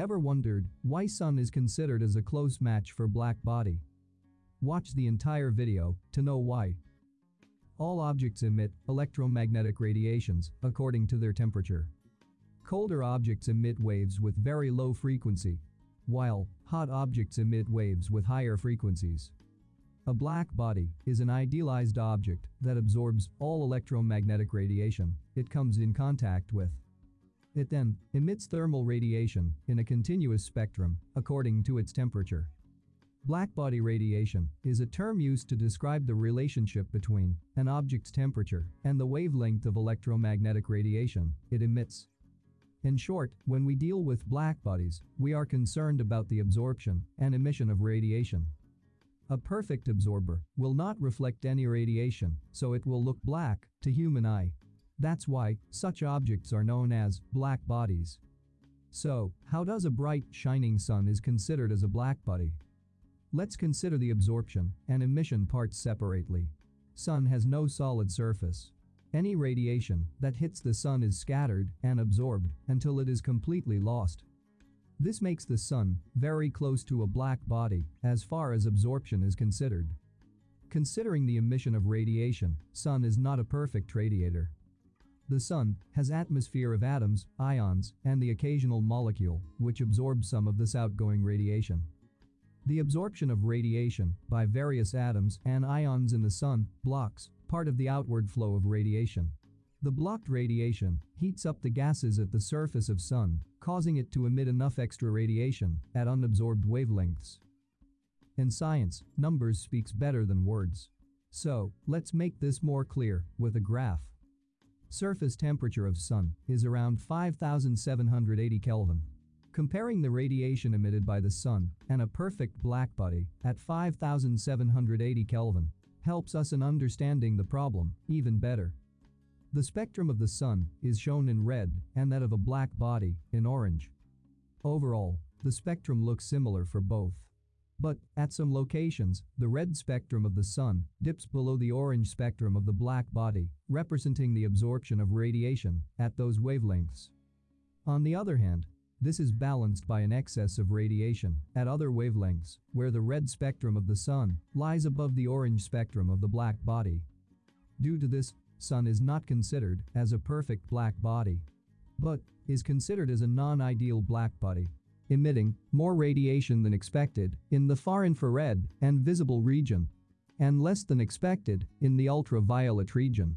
Ever wondered why Sun is considered as a close match for black body? Watch the entire video to know why. All objects emit electromagnetic radiations according to their temperature. Colder objects emit waves with very low frequency, while hot objects emit waves with higher frequencies. A black body is an idealized object that absorbs all electromagnetic radiation it comes in contact with. It then emits thermal radiation in a continuous spectrum according to its temperature. Blackbody radiation is a term used to describe the relationship between an object's temperature and the wavelength of electromagnetic radiation it emits. In short, when we deal with blackbodies, we are concerned about the absorption and emission of radiation. A perfect absorber will not reflect any radiation, so it will look black to human eye. That's why such objects are known as black bodies. So, how does a bright, shining sun is considered as a black body? Let's consider the absorption and emission parts separately. Sun has no solid surface. Any radiation that hits the sun is scattered and absorbed until it is completely lost. This makes the sun very close to a black body as far as absorption is considered. Considering the emission of radiation, sun is not a perfect radiator. The sun has atmosphere of atoms, ions, and the occasional molecule, which absorbs some of this outgoing radiation. The absorption of radiation by various atoms and ions in the sun blocks part of the outward flow of radiation. The blocked radiation heats up the gases at the surface of sun, causing it to emit enough extra radiation at unabsorbed wavelengths. In science, numbers speaks better than words. So, let's make this more clear with a graph. Surface temperature of sun is around 5780 Kelvin. Comparing the radiation emitted by the sun and a perfect black body at 5780 Kelvin helps us in understanding the problem even better. The spectrum of the sun is shown in red and that of a black body in orange. Overall, the spectrum looks similar for both. But, at some locations, the red spectrum of the sun dips below the orange spectrum of the black body, representing the absorption of radiation at those wavelengths. On the other hand, this is balanced by an excess of radiation at other wavelengths, where the red spectrum of the sun lies above the orange spectrum of the black body. Due to this, sun is not considered as a perfect black body, but is considered as a non-ideal black body, emitting more radiation than expected in the far infrared and visible region, and less than expected in the ultraviolet region.